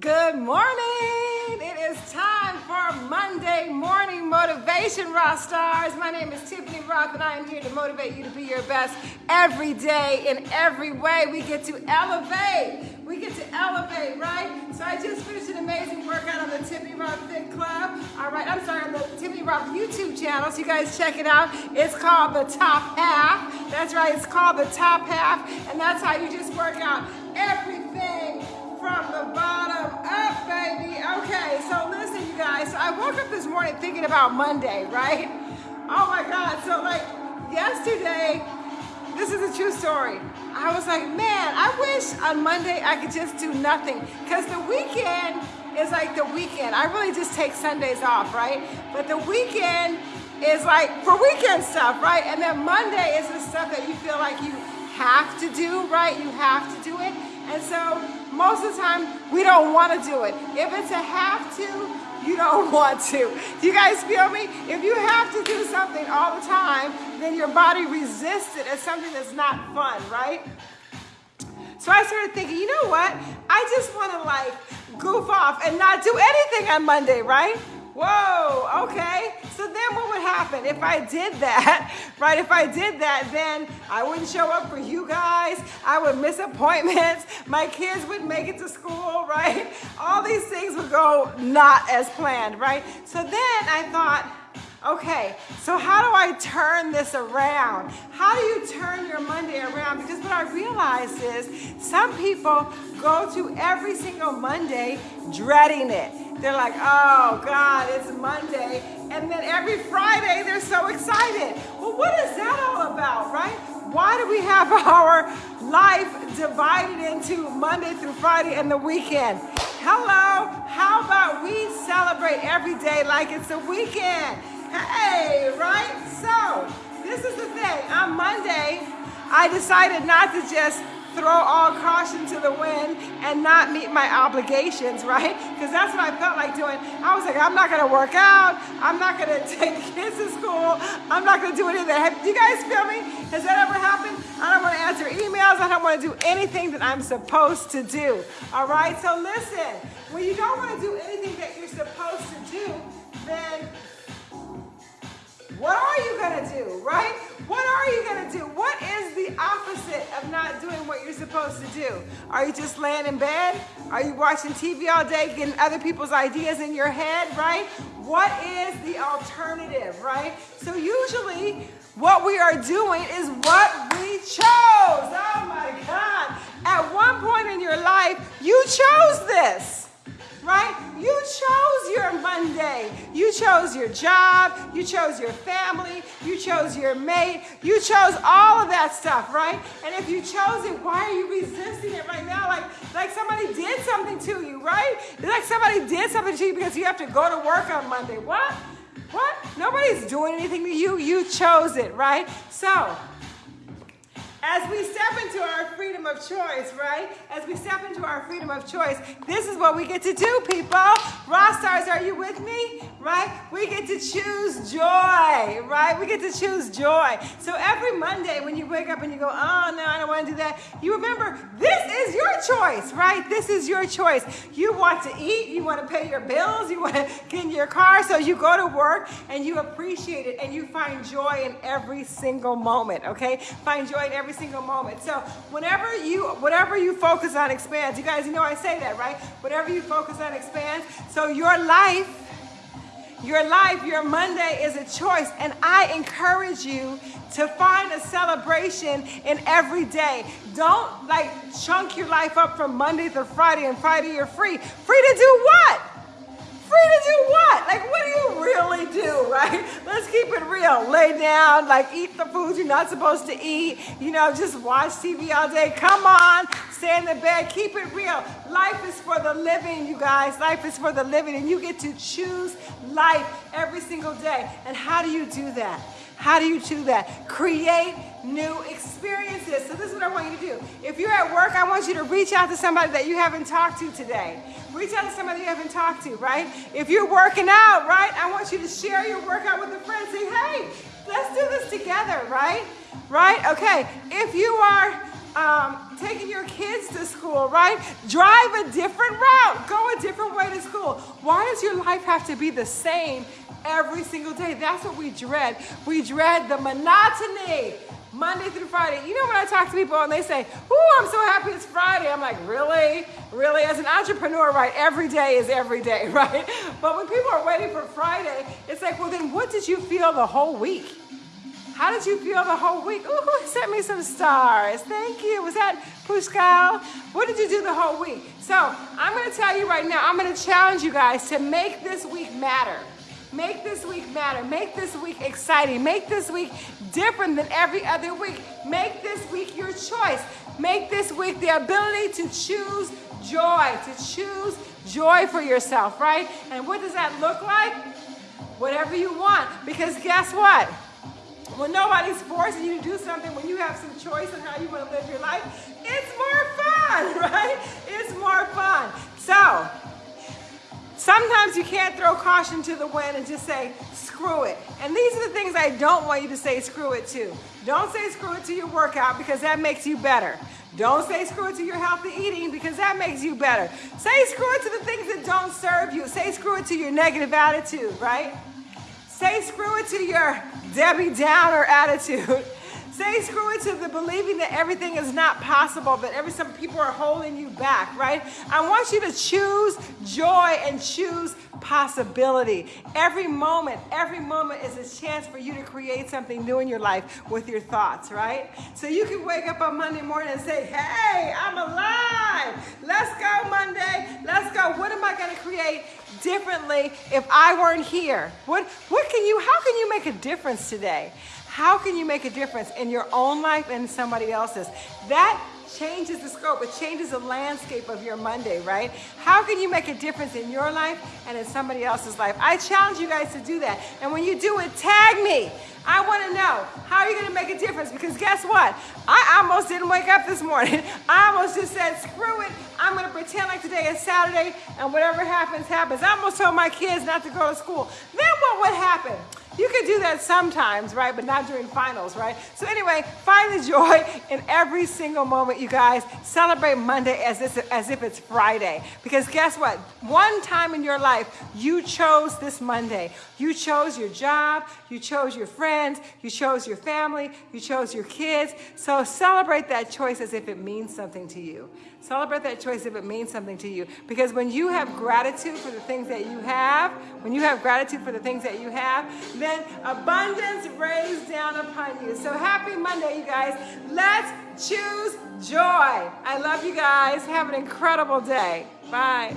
Good morning. It is time for Monday morning motivation, Rock Stars. My name is Tiffany Rothe, and I am here to motivate you to be your best every day in every way. We get to elevate. We get to elevate, right? So I just finished an amazing workout on the Tiffany Rothe Fit Club. All right, I'm sorry, on the Tiffany Rothe YouTube channel. So you guys check it out. It's called the Top Half. That's right. It's called the Top Half, and that's how you just work out everything morning thinking about Monday, right? Oh my God. So, like, yesterday, this is a true story. I was like, man, I wish on Monday I could just do nothing. Because the weekend is like the weekend. I really just take Sundays off, right? But the weekend is like for weekend stuff, right? And then Monday is the stuff that you feel like you have to do, right? You have to do it. And so most of the time, we don't want to do it. If it's a have to, you don't want to. Do you guys feel me? If you have to do something all the time, then your body resists it as something that's not fun, right? So I started thinking, you know what? I just want to like goof off and not do anything on Monday, right? Whoa, okay. So then what would happen if I did that, right? If I did that, then I wouldn't show up for you guys. I would miss appointments. My kids wouldn't make it to school, right? All these things would go not as planned, right? So then I thought, Okay, so how do I turn this around? How do you turn your Monday around? Because what I realized is some people go to every single Monday dreading it. They're like, oh God, it's Monday. And then every Friday they're so excited. Well, what is that all about, right? Why do we have our life divided into Monday through Friday and the weekend? Hello, how about we celebrate every day like it's a weekend? Hey, right? So, this is the thing. On Monday, I decided not to just throw all caution to the wind and not meet my obligations, right? Because that's what I felt like doing. I was like, I'm not gonna work out. I'm not gonna take kids to school. I'm not gonna do any of that. You guys feel me? Has that ever happened? I don't wanna answer emails. I don't wanna do anything that I'm supposed to do, all right? So listen, when you don't wanna do anything that you're supposed to do, then what are you gonna do, right? What are you gonna do? What is the opposite of not doing what you're supposed to do? Are you just laying in bed? Are you watching TV all day, getting other people's ideas in your head, right? What is the alternative, right? So usually what we are doing is what we chose. Oh my God. At one point in your life, you chose this chose your job. You chose your family. You chose your mate. You chose all of that stuff, right? And if you chose it, why are you resisting it right now? Like, like somebody did something to you, right? Like somebody did something to you because you have to go to work on Monday. What? What? Nobody's doing anything to you. You chose it, right? So, as we step into our freedom of choice, right? As we step into our freedom of choice, this is what we get to do, people. Rock stars, are you with me? Right? We get to choose joy, right? We get to choose joy. So every Monday when you wake up and you go, oh no, I don't want to do that, you remember this is your choice, right? This is your choice. You want to eat, you want to pay your bills, you want to get in your car, so you go to work and you appreciate it and you find joy in every single moment, okay? Find joy in every single moment. So whenever you, whatever you focus on expands. You guys, you know I say that, right? Whatever you focus on expands. So your life, your life, your Monday is a choice. And I encourage you to find a celebration in every day. Don't like chunk your life up from Monday to Friday and Friday you're free. Free to do what? To do what? Like, what do you really do, right? Let's keep it real. Lay down, like, eat the foods you're not supposed to eat. You know, just watch TV all day. Come on, stay in the bed. Keep it real. Life is for the living, you guys. Life is for the living, and you get to choose life every single day. And how do you do that? How do you do that? Create new experiences. So this is what I want you to do. If you're at work, I want you to reach out to somebody that you haven't talked to today. Reach out to somebody you haven't talked to, right? If you're working out, right, I want you to share your workout with a friend. Say, hey, let's do this together, right? Right? Okay. If you are um, taking your kids to school, right? Drive a different route, go a different Why does your life have to be the same every single day? That's what we dread. We dread the monotony. Monday through Friday. You know when I talk to people and they say, Ooh, I'm so happy it's Friday. I'm like, really? Really? As an entrepreneur, right, every day is every day, right? But when people are waiting for Friday, it's like, well, then what did you feel the whole week? How did you feel the whole week? Ooh, sent me some stars? Thank you. Was that Pushkal? What did you do the whole week? So I'm going to tell you right now, I'm going to challenge you guys to make this week matter. Make this week matter. Make this week exciting. Make this week different than every other week. Make this week your choice. Make this week the ability to choose joy, to choose joy for yourself, right? And what does that look like? Whatever you want. Because guess what? When nobody's forcing you to do something, when you have some choice in how you want to live your life, it's more fun, right? It's more fun. So, Sometimes you can't throw caution to the wind and just say, screw it. And these are the things I don't want you to say screw it to. Don't say screw it to your workout because that makes you better. Don't say screw it to your healthy eating because that makes you better. Say screw it to the things that don't serve you. Say screw it to your negative attitude, right? Say screw it to your Debbie Downer attitude. Say screw it to the believing that everything is not possible, that every some people are holding you back, right? I want you to choose joy and choose possibility. Every moment, every moment is a chance for you to create something new in your life with your thoughts, right? So you can wake up on Monday morning and say, hey, I'm alive. Let's go Monday. Let's go. What am I going to create differently if I weren't here? What, what can you, how can you make a difference today? How can you make a difference in your own life and somebody else's? That changes the scope. It changes the landscape of your Monday, right? How can you make a difference in your life and in somebody else's life? I challenge you guys to do that. And when you do it, tag me. I want to know how are you going to make a difference because guess what? I almost didn't wake up this morning. I almost just said, screw it. I'm going to pretend like today is Saturday and whatever happens, happens. I almost told my kids not to go to school. Then what would happen? You can do that sometimes, right? But not during finals, right? So anyway, find the joy in every single moment, you guys. Celebrate Monday as, this, as if it's Friday. Because guess what? One time in your life, you chose this Monday. You chose your job, you chose your friends, you chose your family, you chose your kids. So celebrate that choice as if it means something to you. Celebrate that choice if it means something to you. Because when you have gratitude for the things that you have, when you have gratitude for the things that you have, abundance rains down upon you. So happy Monday, you guys. Let's choose joy. I love you guys. Have an incredible day. Bye.